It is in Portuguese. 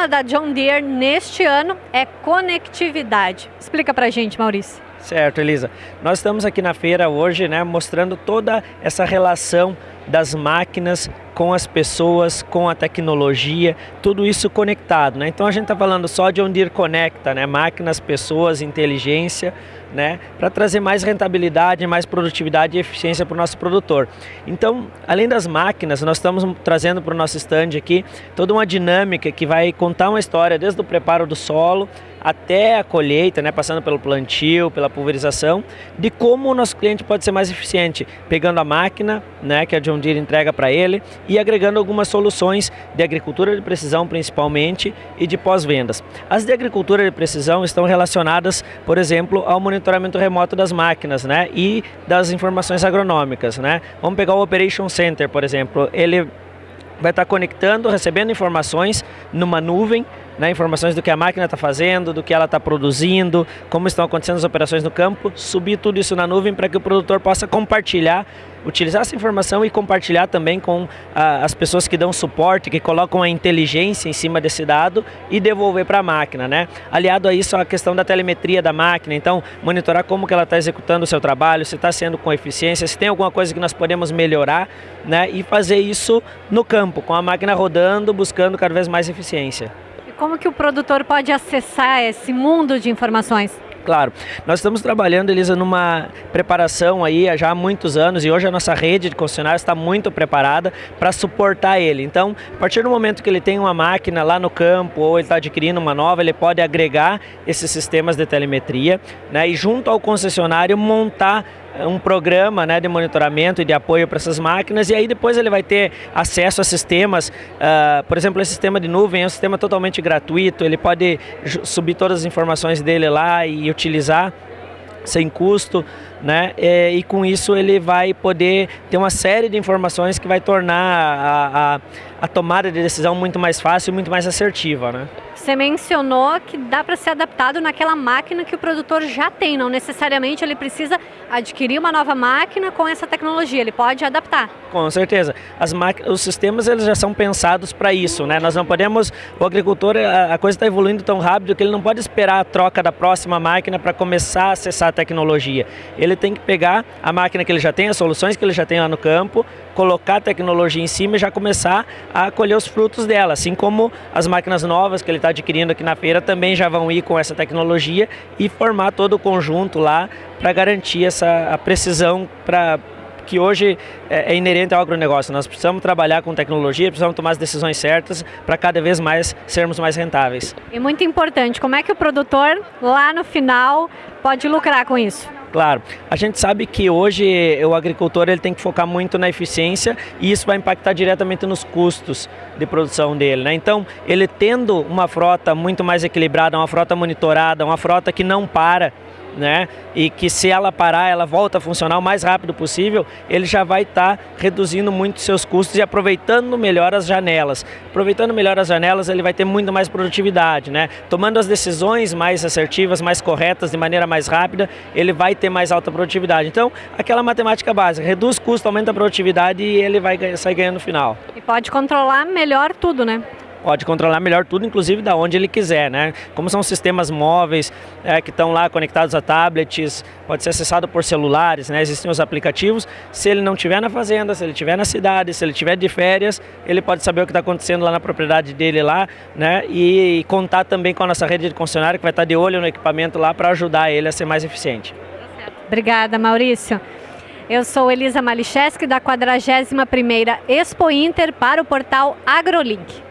tema da John Deere neste ano é conectividade. Explica pra gente, Maurício. Certo, Elisa. Nós estamos aqui na feira hoje, né, mostrando toda essa relação das máquinas com as pessoas, com a tecnologia, tudo isso conectado, né? Então a gente está falando só de onde ir conecta, né? Máquinas, pessoas, inteligência, né? Para trazer mais rentabilidade, mais produtividade e eficiência para o nosso produtor. Então, além das máquinas, nós estamos trazendo para o nosso stand aqui toda uma dinâmica que vai contar uma história desde o preparo do solo até a colheita, né, passando pelo plantio, pela pulverização, de como o nosso cliente pode ser mais eficiente, pegando a máquina, né, que a John Deere entrega para ele, e agregando algumas soluções de agricultura de precisão principalmente e de pós-vendas. As de agricultura de precisão estão relacionadas, por exemplo, ao monitoramento remoto das máquinas né, e das informações agronômicas. Né. Vamos pegar o Operation Center, por exemplo, ele vai estar conectando, recebendo informações numa nuvem né, informações do que a máquina está fazendo, do que ela está produzindo, como estão acontecendo as operações no campo, subir tudo isso na nuvem para que o produtor possa compartilhar, utilizar essa informação e compartilhar também com ah, as pessoas que dão suporte, que colocam a inteligência em cima desse dado e devolver para a máquina. Né? Aliado a isso, a questão da telemetria da máquina, então monitorar como que ela está executando o seu trabalho, se está sendo com eficiência, se tem alguma coisa que nós podemos melhorar né, e fazer isso no campo, com a máquina rodando, buscando cada vez mais eficiência. Como que o produtor pode acessar esse mundo de informações? Claro, nós estamos trabalhando, Elisa, numa preparação aí já há muitos anos e hoje a nossa rede de concessionários está muito preparada para suportar ele. Então, a partir do momento que ele tem uma máquina lá no campo ou ele está adquirindo uma nova, ele pode agregar esses sistemas de telemetria né, e junto ao concessionário montar um programa né, de monitoramento e de apoio para essas máquinas e aí depois ele vai ter acesso a sistemas, uh, por exemplo, esse sistema de nuvem é um sistema totalmente gratuito, ele pode subir todas as informações dele lá e utilizar sem custo, né? E, e, com isso ele vai poder ter uma série de informações que vai tornar a, a, a tomada de decisão muito mais fácil e muito mais assertiva, né? Você mencionou que dá para ser adaptado naquela máquina que o produtor já tem, não necessariamente ele precisa adquirir uma nova máquina com essa tecnologia, ele pode adaptar. Com certeza. As os sistemas eles já são pensados para isso, né? Nós não podemos, o agricultor, a, a coisa está evoluindo tão rápido que ele não pode esperar a troca da próxima máquina para começar a acessar a tecnologia. Ele tem que pegar a máquina que ele já tem, as soluções que ele já tem lá no campo, colocar a tecnologia em cima e já começar a colher os frutos dela, assim como as máquinas novas que ele está adquirindo aqui na feira também já vão ir com essa tecnologia e formar todo o conjunto lá para garantir essa a precisão para que hoje é, é, inerente ao agronegócio. Nós precisamos trabalhar com tecnologia, precisamos tomar as decisões certas para cada vez mais sermos mais rentáveis. E muito importante, como é que o produtor lá no final pode lucrar com isso? Claro, a gente sabe que hoje o agricultor ele tem que focar muito na eficiência e isso vai impactar diretamente nos custos de produção dele. Né? Então, ele tendo uma frota muito mais equilibrada, uma frota monitorada, uma frota que não para, né? E que se ela parar, ela volta a funcionar o mais rápido possível, ele já vai estar tá reduzindo muito seus custos e aproveitando melhor as janelas. Aproveitando melhor as janelas, ele vai ter muito mais produtividade, né? Tomando as decisões mais assertivas, mais corretas, de maneira mais rápida, ele vai ter mais alta produtividade. Então, aquela matemática básica, reduz custo, aumenta a produtividade e ele vai sair ganhando no final. E pode controlar melhor tudo, né? Pode controlar melhor tudo, inclusive da onde ele quiser, né? Como são sistemas móveis é, que estão lá conectados a tablets, pode ser acessado por celulares, né? Existem os aplicativos. Se ele não estiver na fazenda, se ele estiver na cidade, se ele estiver de férias, ele pode saber o que está acontecendo lá na propriedade dele lá, né? E contar também com a nossa rede de concessionário que vai estar de olho no equipamento lá para ajudar ele a ser mais eficiente. Obrigada, Maurício. Eu sou Elisa Malicheski da 41ª Expo Inter para o portal AgroLink.